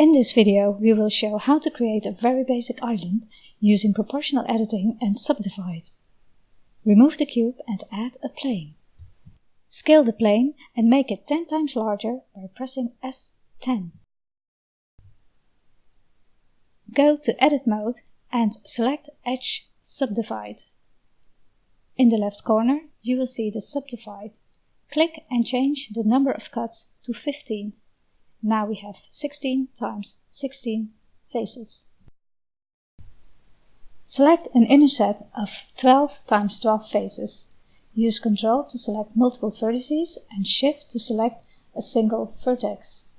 In this video we will show how to create a very basic island using proportional editing and subdivide. Remove the cube and add a plane. Scale the plane and make it 10 times larger by pressing S10. Go to Edit mode and select Edge Subdivide. In the left corner you will see the Subdivide. Click and change the number of cuts to 15 now we have 16 times 16 faces. Select an inner set of 12 times 12 faces. Use Ctrl to select multiple vertices and Shift to select a single vertex.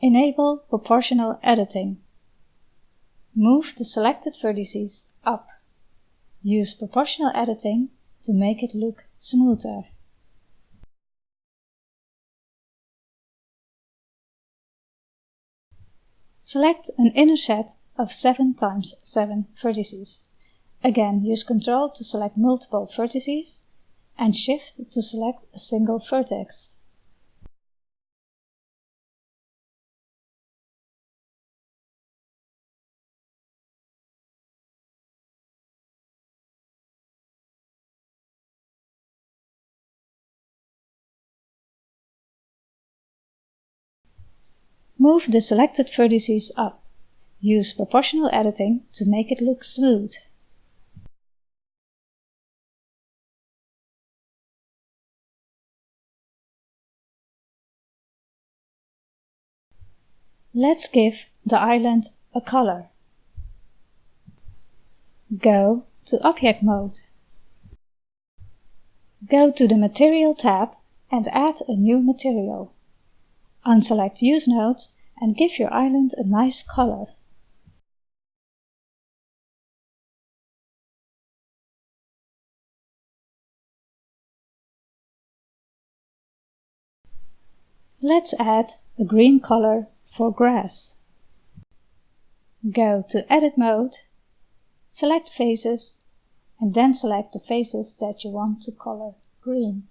Enable proportional editing. Move the selected vertices up. Use proportional editing to make it look smoother. Select an inner set of 7 times 7 vertices. Again, use Ctrl to select multiple vertices and Shift to select a single vertex. Move the selected vertices up. Use proportional editing to make it look smooth. Let's give the island a color. Go to Object Mode. Go to the Material tab and add a new material. Unselect Use Nodes and give your island a nice color. Let's add a green color for grass. Go to Edit mode, select Faces, and then select the faces that you want to color green.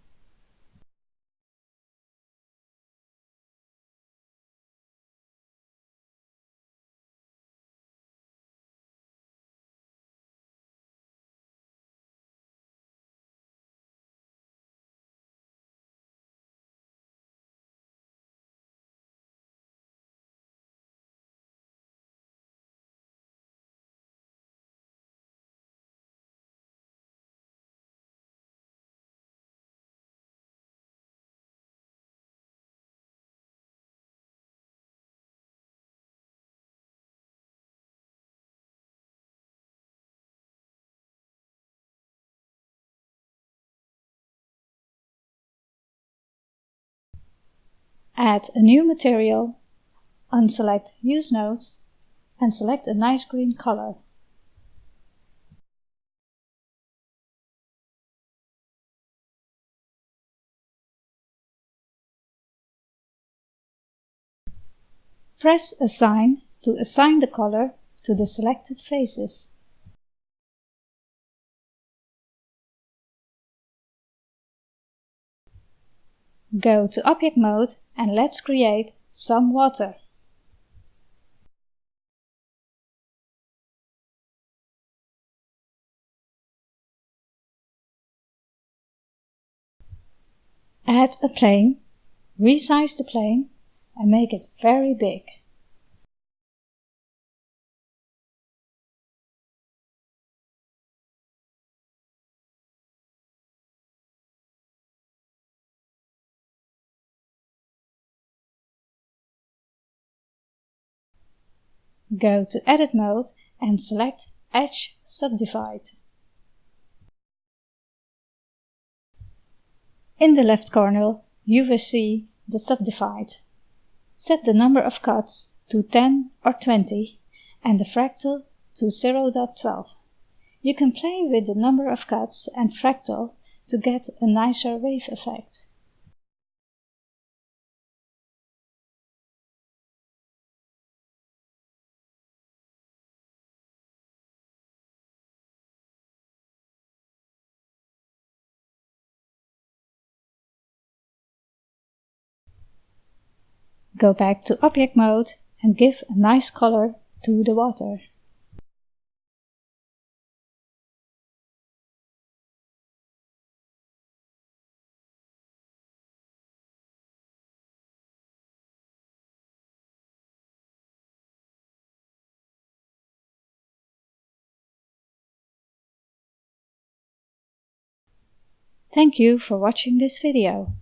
Add a new material, unselect Use Nodes, and select a nice green color. Press Assign to assign the color to the selected faces. Go to Object Mode and let's create some water. Add a plane, resize the plane and make it very big. Go to Edit mode and select Edge Subdivide. In the left corner, you will see the subdivide. Set the number of cuts to 10 or 20 and the fractal to 0.12. You can play with the number of cuts and fractal to get a nicer wave effect. Go back to object mode and give a nice color to the water. Thank you for watching this video.